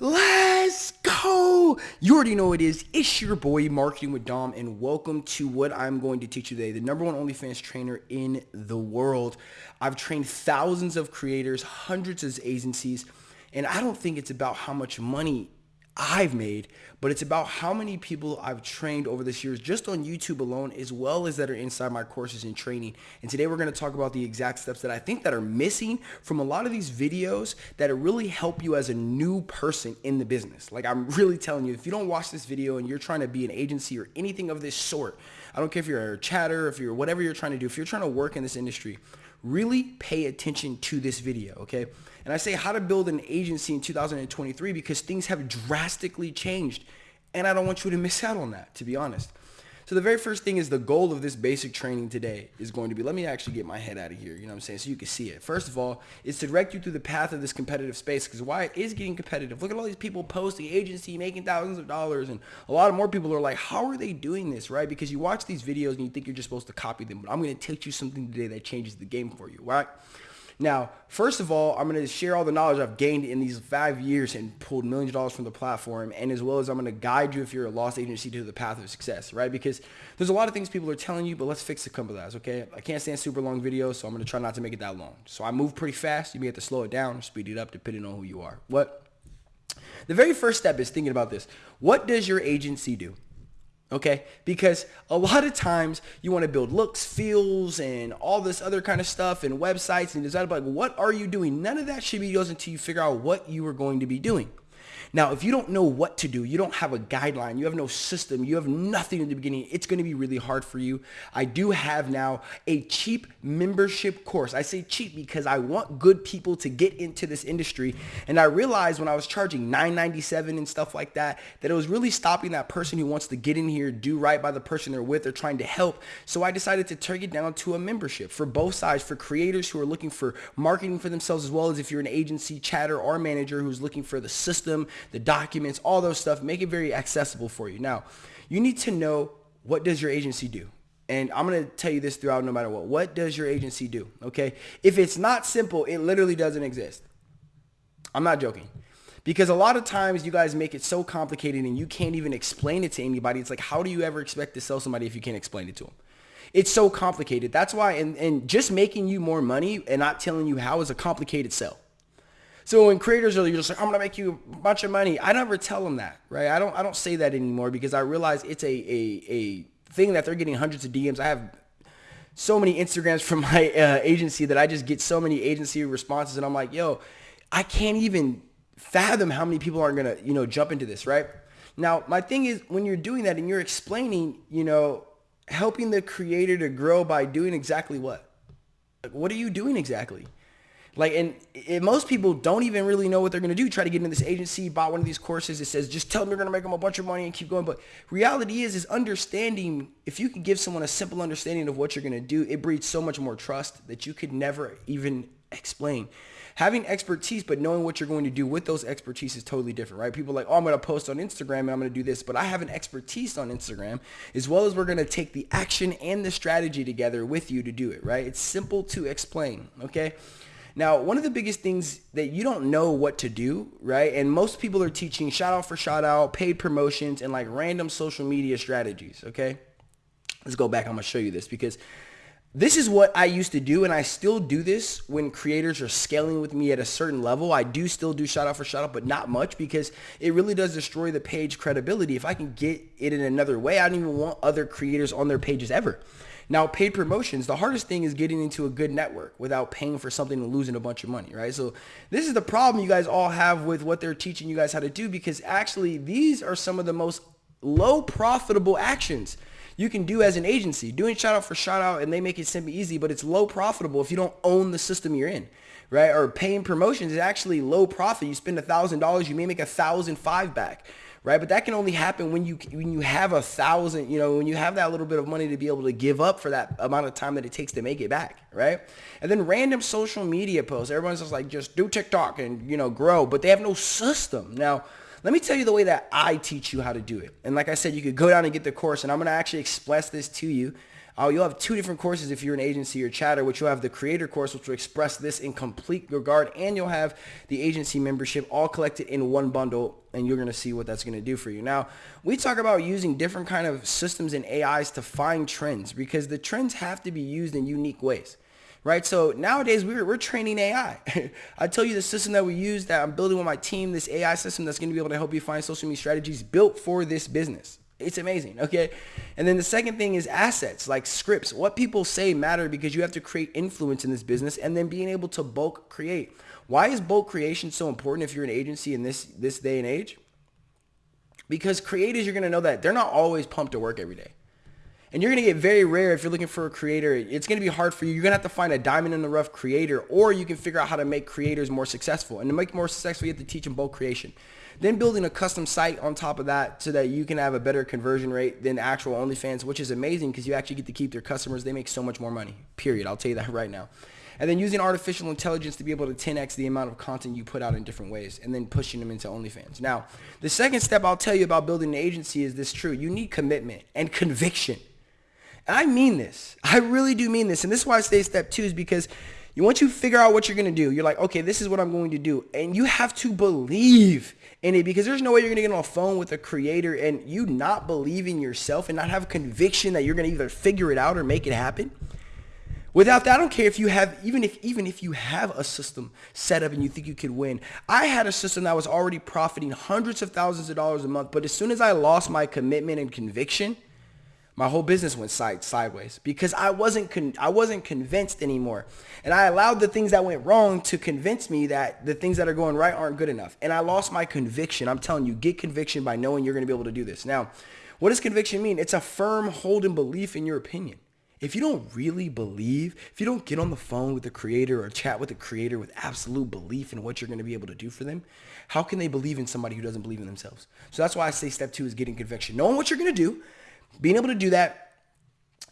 Let's go! You already know it is. It's your boy Marketing with Dom and welcome to what I'm going to teach you today. The number one OnlyFans trainer in the world. I've trained thousands of creators, hundreds of agencies, and I don't think it's about how much money I've made, but it's about how many people I've trained over this years just on YouTube alone, as well as that are inside my courses and training. And today we're going to talk about the exact steps that I think that are missing from a lot of these videos that really help you as a new person in the business. Like I'm really telling you, if you don't watch this video and you're trying to be an agency or anything of this sort, I don't care if you're a chatter, if you're whatever you're trying to do, if you're trying to work in this industry, really pay attention to this video, okay? And I say how to build an agency in 2023 because things have drastically changed. And I don't want you to miss out on that, to be honest. So the very first thing is the goal of this basic training today is going to be, let me actually get my head out of here, you know what I'm saying, so you can see it. First of all, is to direct you through the path of this competitive space because why it is getting competitive. Look at all these people posting agency, making thousands of dollars, and a lot of more people are like, how are they doing this, right? Because you watch these videos and you think you're just supposed to copy them, but I'm going to teach you something today that changes the game for you, right? Now, first of all, I'm going to share all the knowledge I've gained in these five years and pulled millions of dollars from the platform. And as well as I'm going to guide you if you're a lost agency to the path of success, right? Because there's a lot of things people are telling you, but let's fix a couple of that, okay? I can't stand super long videos, so I'm going to try not to make it that long. So I move pretty fast. You may have to slow it down or speed it up depending on who you are. What? The very first step is thinking about this. What does your agency do? Okay? Because a lot of times you want to build looks, feels, and all this other kind of stuff and websites and design, but like, what are you doing? None of that should be goes until you figure out what you are going to be doing. Now, if you don't know what to do, you don't have a guideline, you have no system, you have nothing in the beginning, it's going to be really hard for you. I do have now a cheap membership course. I say cheap because I want good people to get into this industry. And I realized when I was charging $9.97 and stuff like that, that it was really stopping that person who wants to get in here, do right by the person they're with, or trying to help. So I decided to turn it down to a membership for both sides, for creators who are looking for marketing for themselves, as well as if you're an agency, chatter, or manager who's looking for the system, the documents, all those stuff, make it very accessible for you. Now, you need to know what does your agency do? And I'm going to tell you this throughout no matter what. What does your agency do? Okay. If it's not simple, it literally doesn't exist. I'm not joking. Because a lot of times you guys make it so complicated and you can't even explain it to anybody. It's like, how do you ever expect to sell somebody if you can't explain it to them? It's so complicated. That's why, and, and just making you more money and not telling you how is a complicated sell. So when creators are just like, I'm gonna make you a bunch of money, I never tell them that, right? I don't I don't say that anymore because I realize it's a a, a thing that they're getting hundreds of DMs. I have so many Instagrams from my uh, agency that I just get so many agency responses, and I'm like, yo, I can't even fathom how many people aren't gonna you know jump into this, right? Now my thing is when you're doing that and you're explaining, you know, helping the creator to grow by doing exactly what? What are you doing exactly? Like, and, most people don't even really know what they're going to do. Try to get into this agency, buy one of these courses. It says, just tell them you're going to make them a bunch of money and keep going. But reality is, is understanding, if you can give someone a simple understanding of what you're going to do, it breeds so much more trust that you could never even explain. Having expertise, but knowing what you're going to do with those expertise is totally different, right? People like, oh, I'm going to post on Instagram and I'm going to do this, but I have an expertise on Instagram as well as we're going to take the action and the strategy together with you to do it, right? It's simple to explain, okay? Now, one of the biggest things that you don't know what to do, right? And most people are teaching shout out for shout out, paid promotions, and like random social media strategies, okay? Let's go back. I'm going to show you this because this is what I used to do, and I still do this when creators are scaling with me at a certain level. I do still do shout out for shout out, but not much because it really does destroy the page credibility. If I can get it in another way, I don't even want other creators on their pages ever. Now, paid promotions, the hardest thing is getting into a good network without paying for something and losing a bunch of money, right? So this is the problem you guys all have with what they're teaching you guys how to do because actually these are some of the most low profitable actions you can do as an agency. Doing shout out for shout out and they make it simple easy, but it's low profitable if you don't own the system you're in, right? Or paying promotions is actually low profit. You spend a thousand dollars, you may make a thousand five back right? But that can only happen when you when you have a thousand, you know, when you have that little bit of money to be able to give up for that amount of time that it takes to make it back, right? And then random social media posts. Everyone's just like, just do TikTok and you know grow, but they have no system. Now, let me tell you the way that I teach you how to do it. And like I said, you could go down and get the course, and I'm gonna actually express this to you. Uh, you'll have two different courses if you're an agency or chatter, which you'll have the creator course, which will express this in complete regard, and you'll have the agency membership all collected in one bundle, and you're going to see what that's going to do for you. Now, we talk about using different kind of systems and AIs to find trends because the trends have to be used in unique ways right? So nowadays we're, we're training AI. I tell you the system that we use that I'm building with my team, this AI system that's going to be able to help you find social media strategies built for this business. It's amazing, okay? And then the second thing is assets, like scripts. What people say matter because you have to create influence in this business and then being able to bulk create. Why is bulk creation so important if you're an agency in this, this day and age? Because creators, you're gonna know that they're not always pumped to work every day. And you're going to get very rare if you're looking for a creator. It's going to be hard for you. You're going to have to find a diamond in the rough creator or you can figure out how to make creators more successful. And to make more successful, you have to teach them bulk creation. Then building a custom site on top of that so that you can have a better conversion rate than actual OnlyFans, which is amazing because you actually get to keep their customers. They make so much more money, period. I'll tell you that right now. And then using artificial intelligence to be able to 10x the amount of content you put out in different ways and then pushing them into OnlyFans. Now, the second step I'll tell you about building an agency is this true. You need commitment and conviction. And I mean this. I really do mean this. And this is why I say step two is because you once you figure out what you're going to do, you're like, okay, this is what I'm going to do. And you have to believe in it because there's no way you're going to get on a phone with a creator and you not believe in yourself and not have conviction that you're going to either figure it out or make it happen. Without that, I don't care if you have, even if, even if you have a system set up and you think you could win. I had a system that was already profiting hundreds of thousands of dollars a month. But as soon as I lost my commitment and conviction, my whole business went side sideways because I wasn't con- I wasn't convinced anymore. And I allowed the things that went wrong to convince me that the things that are going right aren't good enough. And I lost my conviction. I'm telling you, get conviction by knowing you're going to be able to do this. Now, what does conviction mean? It's a firm holding belief in your opinion. If you don't really believe, if you don't get on the phone with the creator or chat with the creator with absolute belief in what you're going to be able to do for them, how can they believe in somebody who doesn't believe in themselves? So that's why I say step two is getting conviction. Knowing what you're going to do, being able to do that,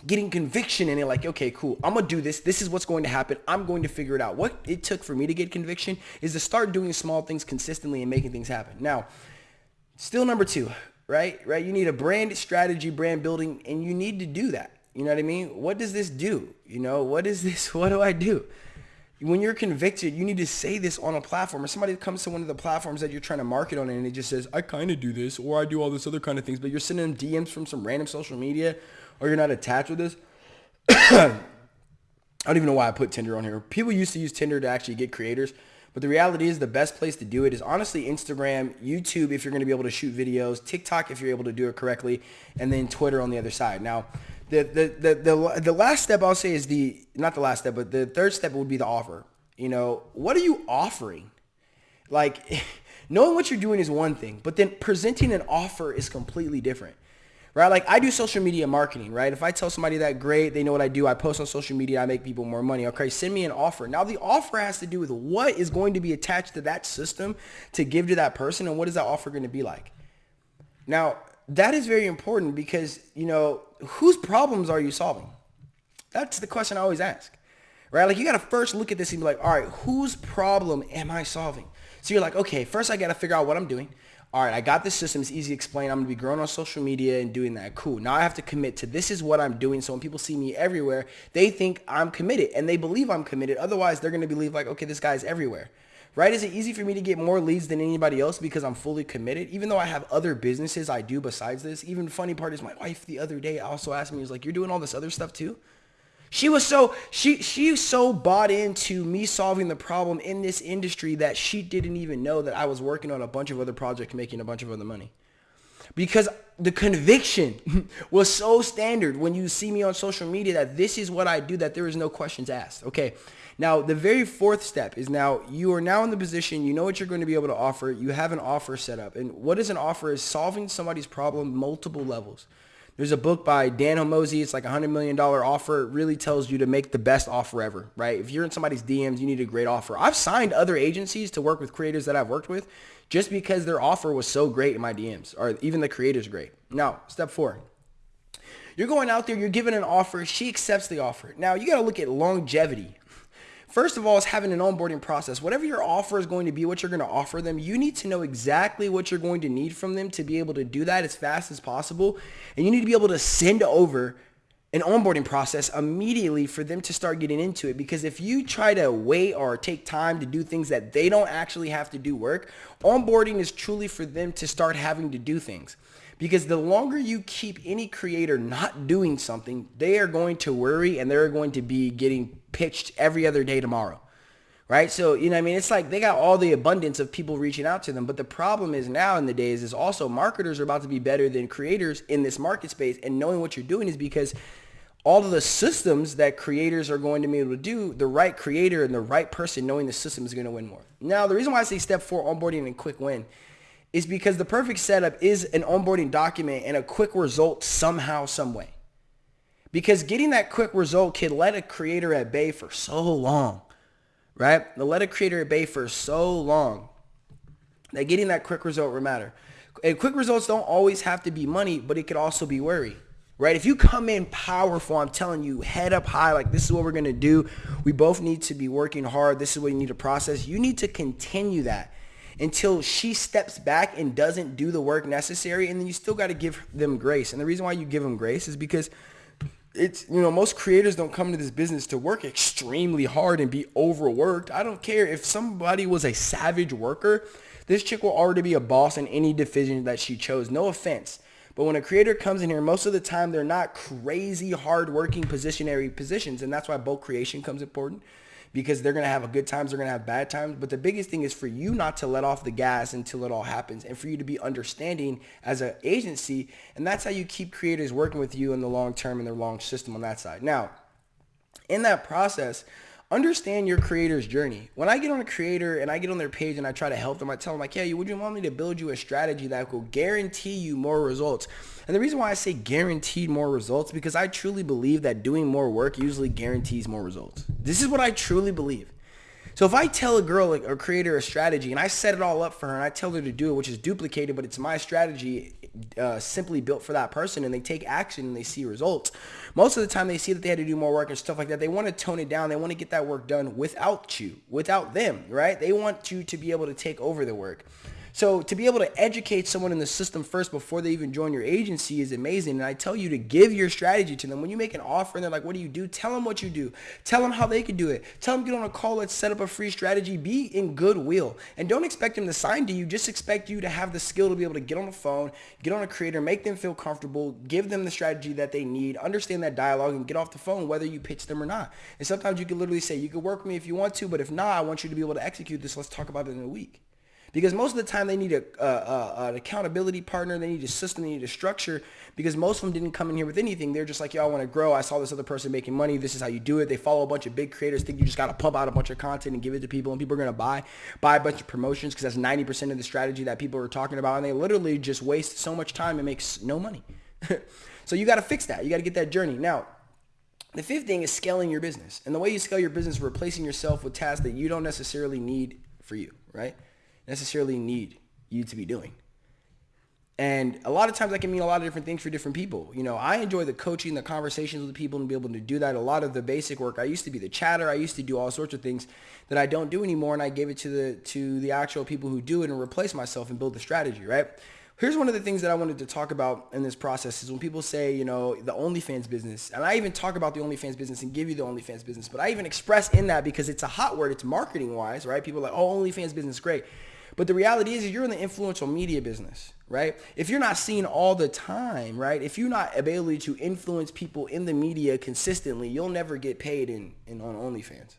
getting conviction in it, like, okay, cool, I'm gonna do this. This is what's going to happen. I'm going to figure it out. What it took for me to get conviction is to start doing small things consistently and making things happen. Now, still number two, right? Right? You need a brand strategy, brand building, and you need to do that. You know what I mean? What does this do? You know, what is this? What do I do? When you're convicted, you need to say this on a platform or somebody comes to one of the platforms that you're trying to market on and it just says, I kind of do this or I do all this other kind of things, but you're sending them DMs from some random social media or you're not attached with this. I don't even know why I put Tinder on here. People used to use Tinder to actually get creators, but the reality is the best place to do it is honestly Instagram, YouTube if you're going to be able to shoot videos, TikTok if you're able to do it correctly, and then Twitter on the other side. Now, the, the, the, the, the last step I'll say is the, not the last step, but the third step would be the offer. You know, what are you offering? Like, knowing what you're doing is one thing, but then presenting an offer is completely different. Right? Like I do social media marketing, right? If I tell somebody that great, they know what I do. I post on social media, I make people more money. Okay, send me an offer. Now the offer has to do with what is going to be attached to that system to give to that person and what is that offer going to be like. Now, that is very important because, you know, whose problems are you solving? That's the question I always ask, right? Like you got to first look at this and be like, all right, whose problem am I solving? So you're like, okay, first I got to figure out what I'm doing. All right, I got this system. It's easy to explain. I'm going to be growing on social media and doing that. Cool. Now I have to commit to this is what I'm doing. So when people see me everywhere, they think I'm committed and they believe I'm committed. Otherwise, they're going to believe like, okay, this guy's everywhere right? Is it easy for me to get more leads than anybody else because I'm fully committed? Even though I have other businesses I do besides this. Even funny part is my wife the other day also asked me, was like, you're doing all this other stuff too? She was so she she so bought into me solving the problem in this industry that she didn't even know that I was working on a bunch of other projects making a bunch of other money. Because the conviction was so standard when you see me on social media that this is what I do that there is no questions asked. Okay. Now, the very fourth step is now you are now in the position, you know what you're going to be able to offer. You have an offer set up. And what is an offer is solving somebody's problem multiple levels. There's a book by Dan Hormozi. It's like a $100 million offer. It really tells you to make the best offer ever, right? If you're in somebody's DMs, you need a great offer. I've signed other agencies to work with creators that I've worked with just because their offer was so great in my DMs or even the creator's great. Now, step four. You're going out there, you're given an offer. She accepts the offer. Now, you got to look at longevity First of all, is having an onboarding process. Whatever your offer is going to be, what you're going to offer them, you need to know exactly what you're going to need from them to be able to do that as fast as possible. And you need to be able to send over an onboarding process immediately for them to start getting into it. Because if you try to wait or take time to do things that they don't actually have to do work, onboarding is truly for them to start having to do things. Because the longer you keep any creator not doing something, they are going to worry and they're going to be getting pitched every other day tomorrow right? So, you know, I mean, it's like they got all the abundance of people reaching out to them. But the problem is now in the days is also marketers are about to be better than creators in this market space. And knowing what you're doing is because all of the systems that creators are going to be able to do, the right creator and the right person knowing the system is going to win more. Now, the reason why I say step four, onboarding and quick win, is because the perfect setup is an onboarding document and a quick result somehow, some way. Because getting that quick result can let a creator at bay for so long right? The let a creator at bay for so long that getting that quick result will matter. And quick results don't always have to be money, but it could also be worry, right? If you come in powerful, I'm telling you, head up high, like this is what we're going to do. We both need to be working hard. This is what you need to process. You need to continue that until she steps back and doesn't do the work necessary. And then you still got to give them grace. And the reason why you give them grace is because it's you know most creators don't come into this business to work extremely hard and be overworked i don't care if somebody was a savage worker this chick will already be a boss in any division that she chose no offense but when a creator comes in here most of the time they're not crazy hard working positionary positions and that's why bulk creation comes important because they're going to have a good times, they're going to have bad times. But the biggest thing is for you not to let off the gas until it all happens and for you to be understanding as an agency. And that's how you keep creators working with you in the long term and their long system on that side. Now, in that process, understand your creator's journey. When I get on a creator and I get on their page and I try to help them, I tell them like, hey, would you want me to build you a strategy that will guarantee you more results? And the reason why I say guaranteed more results because I truly believe that doing more work usually guarantees more results. This is what I truly believe. So if I tell a girl or creator a strategy and I set it all up for her and I tell her to do it, which is duplicated, but it's my strategy uh, simply built for that person and they take action and they see results. Most of the time they see that they had to do more work and stuff like that. They want to tone it down. They want to get that work done without you, without them, right? They want you to be able to take over the work. So to be able to educate someone in the system first before they even join your agency is amazing. And I tell you to give your strategy to them. When you make an offer and they're like, what do you do? Tell them what you do. Tell them how they can do it. Tell them get on a call. Let's set up a free strategy. Be in goodwill. And don't expect them to sign to you. Just expect you to have the skill to be able to get on the phone, get on a creator, make them feel comfortable, give them the strategy that they need, understand that dialogue and get off the phone whether you pitch them or not. And sometimes you can literally say, you can work with me if you want to, but if not, I want you to be able to execute this. Let's talk about it in a week because most of the time they need a, an accountability partner. They need a system. They need a structure because most of them didn't come in here with anything. They're just like, yo, I want to grow. I saw this other person making money. This is how you do it. They follow a bunch of big creators, think you just got to pump out a bunch of content and give it to people and people are going to buy, buy a bunch of promotions because that's 90% of the strategy that people are talking about. And they literally just waste so much time and makes no money. so you got to fix that. You got to get that journey. Now, the fifth thing is scaling your business. And the way you scale your business, is replacing yourself with tasks that you don't necessarily need for you, right? Necessarily need you to be doing. And a lot of times that can mean a lot of different things for different people. You know, I enjoy the coaching, the conversations with people and be able to do that. A lot of the basic work. I used to be the chatter. I used to do all sorts of things that I don't do anymore. And I gave it to the, to the actual people who do it and replace myself and build the strategy, right? Here's one of the things that I wanted to talk about in this process is when people say, you know, the OnlyFans business, and I even talk about the OnlyFans business and give you the OnlyFans business, but I even express in that because it's a hot word, it's marketing wise, right? People are like, oh, OnlyFans business, great. But the reality is you're in the influential media business, right? If you're not seen all the time, right? If you're not ability to influence people in the media consistently, you'll never get paid in, in on OnlyFans.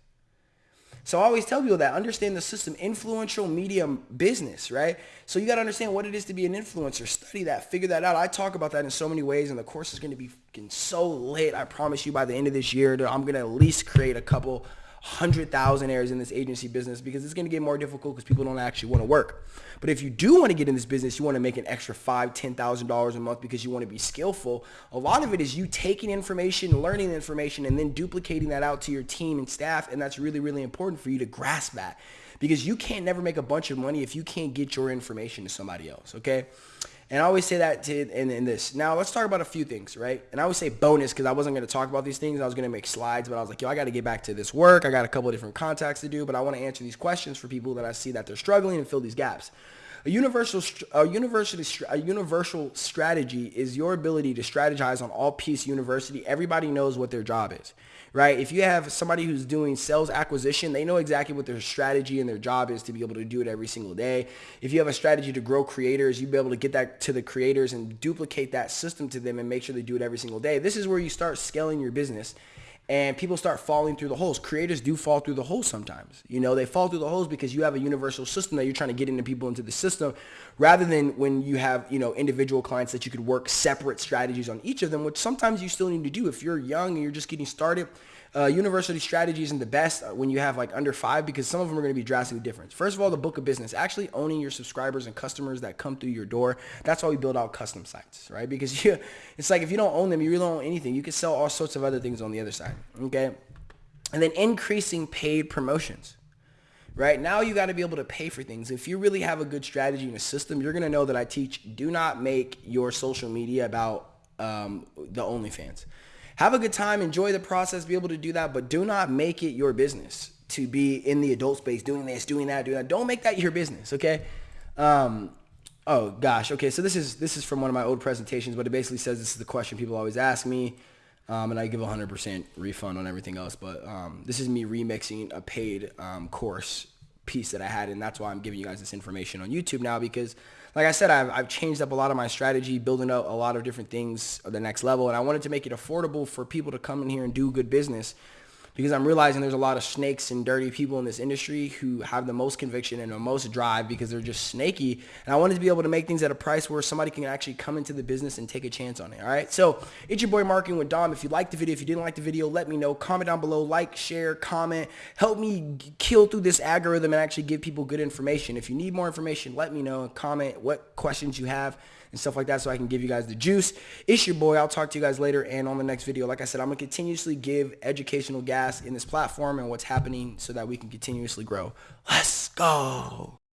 So I always tell people that understand the system, influential media business, right? So you got to understand what it is to be an influencer. Study that, figure that out. I talk about that in so many ways, and the course is going to be so lit. I promise you by the end of this year, I'm going to at least create a couple hundred thousandaires in this agency business because it's going to get more difficult because people don't actually want to work. But if you do want to get in this business, you want to make an extra five, ten thousand dollars a month because you want to be skillful. A lot of it is you taking information, learning information, and then duplicating that out to your team and staff. And that's really, really important for you to grasp that because you can't never make a bunch of money if you can't get your information to somebody else. Okay. And I always say that to, in, in this. Now, let's talk about a few things, right? And I always say bonus because I wasn't going to talk about these things. I was going to make slides, but I was like, yo, I got to get back to this work. I got a couple different contacts to do, but I want to answer these questions for people that I see that they're struggling and fill these gaps. A universal, a university, a universal strategy is your ability to strategize on all piece university. Everybody knows what their job is, right? If you have somebody who's doing sales acquisition, they know exactly what their strategy and their job is to be able to do it every single day. If you have a strategy to grow creators, you'll be able to get that to the creators and duplicate that system to them and make sure they do it every single day. This is where you start scaling your business and people start falling through the holes. Creators do fall through the holes sometimes. You know, they fall through the holes because you have a universal system that you're trying to get into people into the system rather than when you have, you know, individual clients that you could work separate strategies on each of them, which sometimes you still need to do. If you're young and you're just getting started, uh, university strategy isn't the best when you have like under five because some of them are going to be drastically different. First of all, the book of business, actually owning your subscribers and customers that come through your door. That's why we build out custom sites, right? Because you, it's like if you don't own them, you really don't own anything. You can sell all sorts of other things on the other side, okay? And then increasing paid promotions right? Now you got to be able to pay for things. If you really have a good strategy and a system, you're going to know that I teach do not make your social media about um, the OnlyFans have a good time, enjoy the process, be able to do that, but do not make it your business to be in the adult space doing this, doing that, doing that. Don't make that your business, okay? Um, oh gosh, okay. So this is this is from one of my old presentations, but it basically says this is the question people always ask me, um, and I give 100% refund on everything else. But um, this is me remixing a paid um, course piece that I had, and that's why I'm giving you guys this information on YouTube now because like I said, I've, I've changed up a lot of my strategy, building out a lot of different things at the next level. And I wanted to make it affordable for people to come in here and do good business because I'm realizing there's a lot of snakes and dirty people in this industry who have the most conviction and the most drive because they're just snaky. And I wanted to be able to make things at a price where somebody can actually come into the business and take a chance on it. All right. So it's your boy Marketing with Dom. If you liked the video, if you didn't like the video, let me know. Comment down below, like, share, comment. Help me kill through this algorithm and actually give people good information. If you need more information, let me know and comment what questions you have and stuff like that so I can give you guys the juice. It's your boy. I'll talk to you guys later and on the next video. Like I said, I'm going to continuously give educational gas in this platform and what's happening so that we can continuously grow. Let's go.